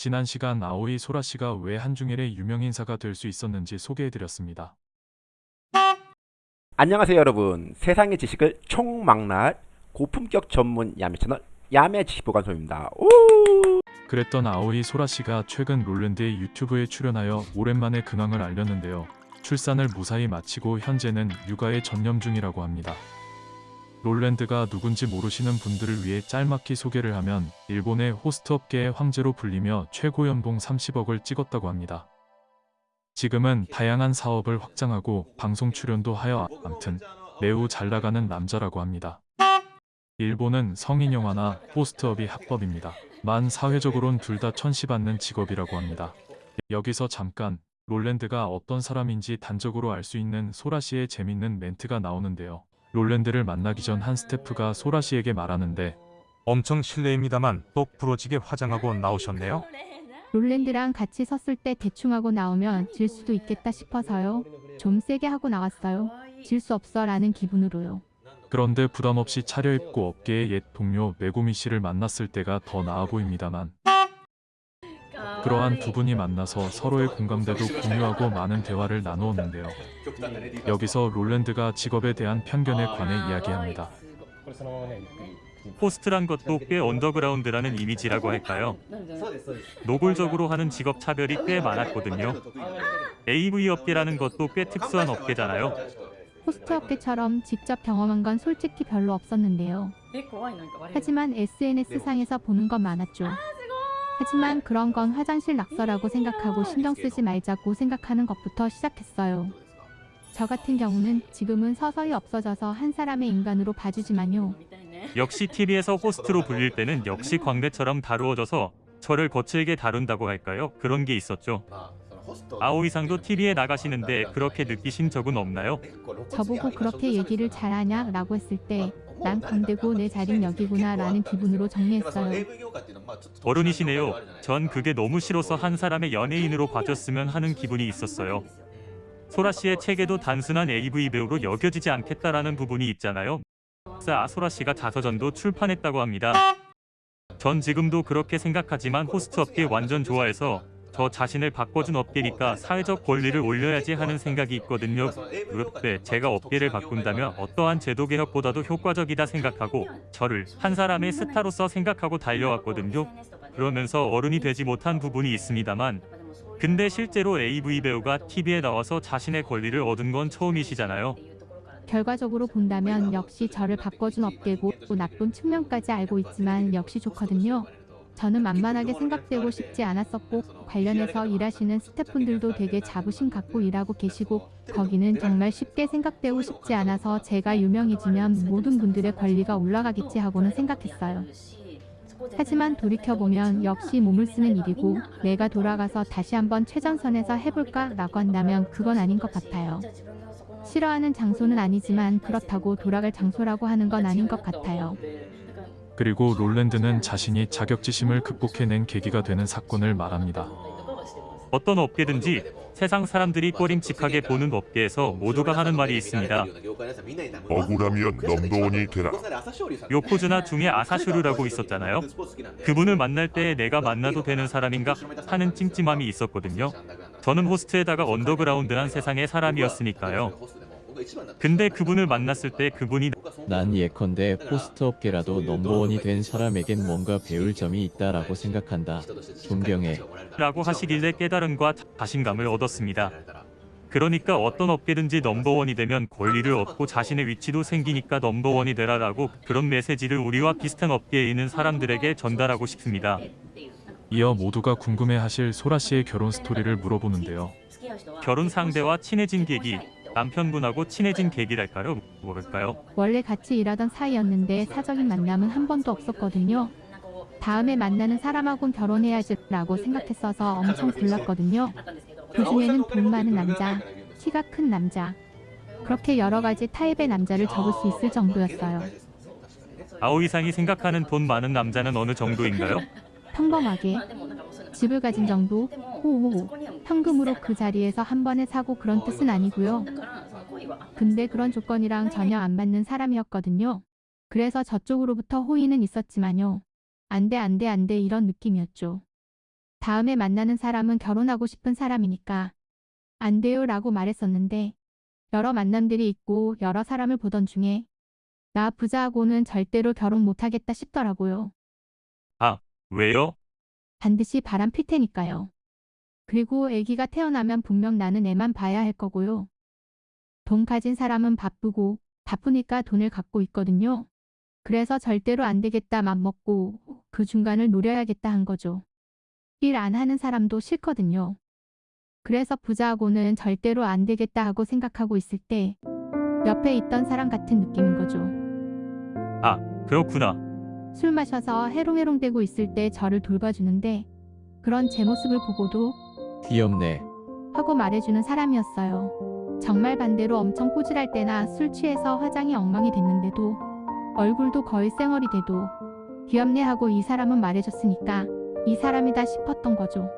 지난 시간 아오이 소라 씨가 왜 한중일의 유명 인사가 될 수 있었는지 소개해드렸습니다. 안녕하세요 여러분 세상의 지식을 총망라할 고품격 전문 야매 채널 야매 지식보관소입니다 오! 그랬던 아오이 소라 씨가 최근 롤랜드의 유튜브에 출연하여 오랜만에 근황을 알렸는데요. 출산을 무사히 마치고 현재는 육아에 전념 중이라고 합니다. 롤랜드가 누군지 모르시는 분들을 위해 짤막히 소개를 하면 일본의 호스트 업계의 황제로 불리며 최고 연봉 30억을 찍었다고 합니다. 지금은 다양한 사업을 확장하고 방송 출연도 하여 암튼 매우 잘 나가는 남자라고 합니다. 일본은 성인 영화나 호스트업이 합법입니다. 만 사회적으론 둘 다 천시받는 직업이라고 합니다. 여기서 잠깐 롤랜드가 어떤 사람인지 단적으로 알 수 있는 소라 씨의 재밌는 멘트가 나오는데요. 롤랜드를 만나기 전 한 스태프가 소라 씨에게 말하는데 엄청 실례입니다만 똑 부러지게 화장하고 나오셨네요. 롤랜드랑 같이 섰을 때 대충 하고 나오면 질 수도 있겠다 싶어서요. 좀 세게 하고 나왔어요. 질 수 없어 라는 기분으로요. 그런데 부담 없이 차려입고 업계의 옛 동료 메구미 씨를 만났을 때가 더 나아 보입니다만 그러한 두 분이 만나서 서로의 공감대도 공유하고 많은 대화를 나누었는데요. 여기서 롤랜드가 직업에 대한 편견에 관해 이야기합니다. 호스트란 것도 꽤 언더그라운드라는 이미지라고 할까요? 노골적으로 하는 직업 차별이 꽤 많았거든요. AV 업계라는 것도 꽤 특수한 업계잖아요. 호스트 업계처럼 직접 경험한 건 솔직히 별로 없었는데요. 하지만 SNS상에서 보는 건 많았죠. 하지만 그런 건 화장실 낙서라고 생각하고 신경 쓰지 말자고 생각하는 것부터 시작했어요. 저 같은 경우는 지금은 서서히 없어져서 한 사람의 인간으로 봐주지만요. 역시 TV에서 호스트로 불릴 때는 역시 광대처럼 다루어져서 저를 거칠게 다룬다고 할까요? 그런 게 있었죠. 아오이상도 TV에 나가시는데 그렇게 느끼신 적은 없나요? 저보고 그렇게 얘기를 잘하냐 라고 했을 때 난 건대고 내 자린 여기구나 라는 기분으로 정리했어요. 어른이시네요. 전 그게 너무 싫어서 한 사람의 연예인으로 봐줬으면 하는 기분이 있었어요. 소라 씨의 책에도 단순한 AV 배우로 여겨지지 않겠다라는 부분이 있잖아요. 아 소라 씨가 자서전도 출판했다고 합니다. 전 지금도 그렇게 생각하지만 호스트 업계 완전 좋아해서 저 자신을 바꿔준 업계니까 사회적 권리를 올려야지 하는 생각이 있거든요. 그때 제가 업계를 바꾼다면 어떠한 제도 개혁보다도 효과적이다 생각하고 저를 한 사람의 스타로서 생각하고 달려왔거든요. 그러면서 어른이 되지 못한 부분이 있습니다만 근데 실제로 AV 배우가 TV에 나와서 자신의 권리를 얻은 건 처음이시잖아요. 결과적으로 본다면 역시 저를 바꿔준 업계고 또 나쁜 측면까지 알고 있지만 역시 좋거든요. 저는 만만하게 생각되고 싶지 않았었고 관련해서 일하시는 스태프분들도 되게 자부심 갖고 일하고 계시고 거기는 정말 쉽게 생각되고 싶지 않아서 제가 유명해지면 모든 분들의 권리가 올라가겠지 하고는 생각했어요. 하지만 돌이켜보면 역시 몸을 쓰는 일이고 내가 돌아가서 다시 한번 최전선에서 해볼까 라고 한다면 그건 아닌 것 같아요. 싫어하는 장소는 아니지만 그렇다고 돌아갈 장소라고 하는 건 아닌 것 같아요. 그리고 롤랜드는 자신이 자격지심을 극복해낸 계기가 되는 사건을 말합니다. 어떤 업계든지 세상 사람들이 꺼림칙하게 보는 업계에서 모두가 하는 말이 있습니다. 억울하면 넘버원이 되라. 요코즈나 중에 아사슈르라고 있었잖아요. 그분을 만날 때 내가 만나도 되는 사람인가 하는 찜찜함이 있었거든요. 저는 호스트에다가 언더그라운드한 세상의 사람이었으니까요. 근데 그분을 만났을 때 그분이 난 예컨대 호스트 업계라도 넘버원이 된 사람에겐 뭔가 배울 점이 있다라고 생각한다. 존경해. 라고 하시길래 깨달음과 자신감을 얻었습니다. 그러니까 어떤 업계든지 넘버원이 되면 권리를 얻고 자신의 위치도 생기니까 넘버원이 되라라고 그런 메시지를 우리와 비슷한 업계에 있는 사람들에게 전달하고 싶습니다. 이어 모두가 궁금해하실 소라 씨의 결혼 스토리를 물어보는데요. 결혼 상대와 친해진 계기, 남편분하고 친해진 계기랄까요? 뭐랄까요? 원래 같이 일하던 사이였는데 사적인 만남은 한 번도 없었거든요. 다음에 만나는 사람하고는 결혼해야지 라고 생각했어서 엄청 골랐거든요. 그 중에는 돈 많은 남자, 키가 큰 남자 그렇게 여러 가지 타입의 남자를 적을 수 있을 정도였어요. 아오 이상이 생각하는 돈 많은 남자는 어느 정도인가요? 평범하게 집을 가진 정도 호호 현금으로 그 자리에서 한 번에 사고 그런 뜻은 아니고요. 근데 그런 조건이랑 전혀 안 맞는 사람이었거든요. 그래서 저쪽으로부터 호의는 있었지만요. 안돼 안돼 안돼 이런 느낌이었죠. 다음에 만나는 사람은 결혼하고 싶은 사람이니까 안 돼요 라고 말했었는데 여러 만남들이 있고 여러 사람을 보던 중에 나 부자하고는 절대로 결혼 못하겠다 싶더라고요. 왜요? 반드시 바람 필 테니까요. 그리고 아기가 태어나면 분명 나는 애만 봐야 할 거고요. 돈 가진 사람은 바쁘고 바쁘니까 돈을 갖고 있거든요. 그래서 절대로 안 되겠다 맘먹고 그 중간을 노려야겠다 한 거죠. 일 안 하는 사람도 싫거든요. 그래서 부자하고는 절대로 안 되겠다 하고 생각하고 있을 때 옆에 있던 사람 같은 느낌인 거죠. 그렇구나. 술 마셔서 해롱해롱대고 있을 때 저를 돌봐주는데 그런 제 모습을 보고도 귀엽네. 하고 말해주는 사람이었어요. 정말 반대로 엄청 꼬질할 때나 술 취해서 화장이 엉망이 됐는데도 얼굴도 거의 쌩얼이 돼도 귀엽네 하고 이 사람은 말해줬으니까 이 사람이다 싶었던 거죠.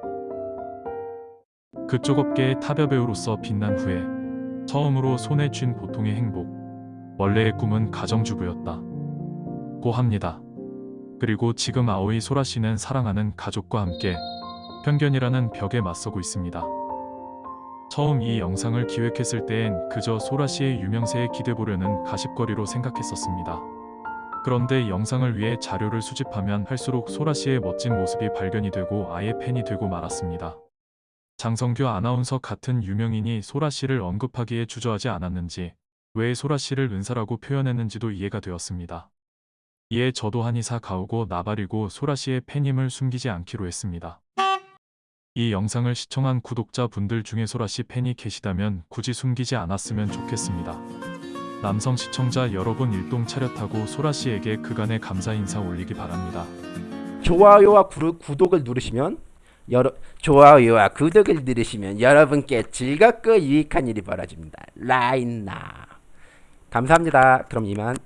그쪽 업계의 타벼 배우로서 빛난 후에 처음으로 손에 쥔 보통의 행복. 원래의 꿈은 가정주부였다. 고 합니다. 그리고 지금 아오이 소라 씨는 사랑하는 가족과 함께 편견이라는 벽에 맞서고 있습니다. 처음 이 영상을 기획했을 때엔 그저 소라 씨의 유명세에 기대보려는 가십거리로 생각했었습니다. 그런데 영상을 위해 자료를 수집하면 할수록 소라 씨의 멋진 모습이 발견이 되고 아예 팬이 되고 말았습니다. 장성규 아나운서 같은 유명인이 소라 씨를 언급하기에 주저하지 않았는지 왜 소라 씨를 은사라고 표현했는지도 이해가 되었습니다. 이에 저도 한의사 가오고 나발이고 소라 씨의 팬임을 숨기지 않기로 했습니다. 이 영상을 시청한 구독자분들 중에 소라 씨 팬이 계시다면 굳이 숨기지 않았으면 좋겠습니다. 남성 시청자 여러분 일동 차렷하고 소라 씨에게 그간의 감사 인사 올리기 바랍니다. 좋아요와 구르, 구독을 누르시면 여러 좋아요와 구독을 누르시면 여러분께 즐겁고 유익한 일이 벌어집니다. 라인나 감사합니다. 그럼 이만